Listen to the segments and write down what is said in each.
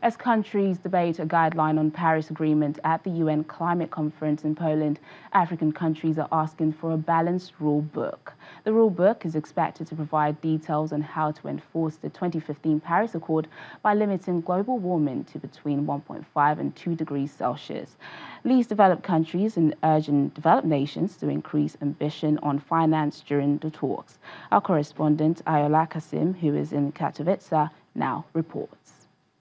As countries debate a guideline on Paris Agreement at the UN Climate Conference in Poland, African countries are asking for a balanced rule book. The rule book is expected to provide details on how to enforce the 2015 Paris Accord by limiting global warming to between 1.5 and 2 degrees Celsius. Least developed countries and urging developed nations to increase ambition on finance during the talks. Our correspondent Ayola Kasim, who is in Katowice, now reports.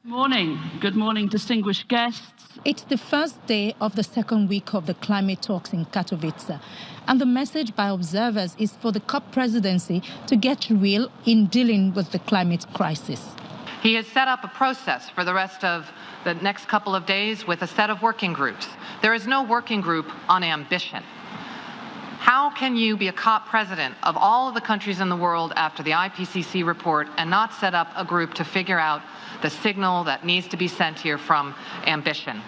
Morning. Good morning, distinguished guests. It's the first day of the second week of the climate talks in Katowice. And the message by observers is for the COP presidency to get real in dealing with the climate crisis. He has set up a process for the rest of the next couple of days with a set of working groups. There is no working group on ambition. How can you be a COP president of all of the countries in the world after the IPCC report and not set up a group to figure out the signal that needs to be sent here from ambition?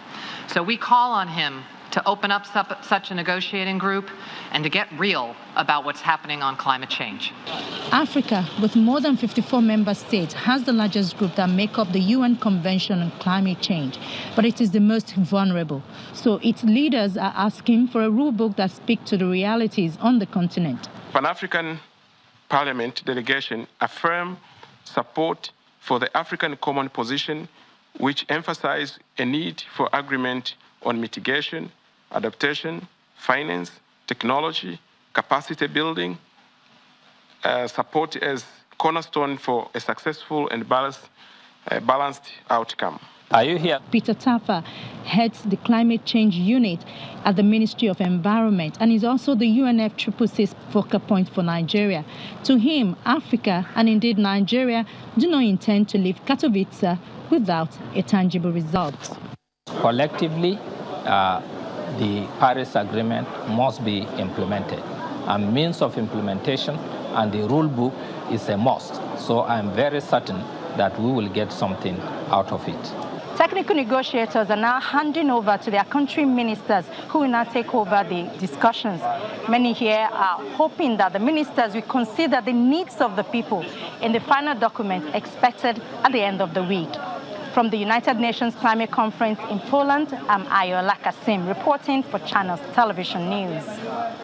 So we call on him to open up such a negotiating group and to get real about what's happening on climate change. Africa, with more than 54 member states, has the largest group that make up the UN Convention on Climate Change, but it is the most vulnerable. So its leaders are asking for a rule book that speaks to the realities on the continent. Pan-African Parliament delegation affirm support for the African Common Position, which emphasizes a need for agreement on mitigation, adaptation, finance, technology, capacity building, uh, support as cornerstone for a successful and balanced, uh, balanced outcome. Are you here? Peter Tarfa heads the climate change unit at the Ministry of Environment and is also the UNFCCC's focal point for Nigeria. To him, Africa and indeed Nigeria do not intend to leave Katowice without a tangible result. Collectively, uh, the Paris Agreement must be implemented. A means of implementation and the rule book is a must. So I'm very certain that we will get something out of it. Technical negotiators are now handing over to their country ministers who will now take over the discussions. Many here are hoping that the ministers will consider the needs of the people in the final document expected at the end of the week. From the United Nations Climate Conference in Poland, I'm Ayola Kasim reporting for Channels Television News.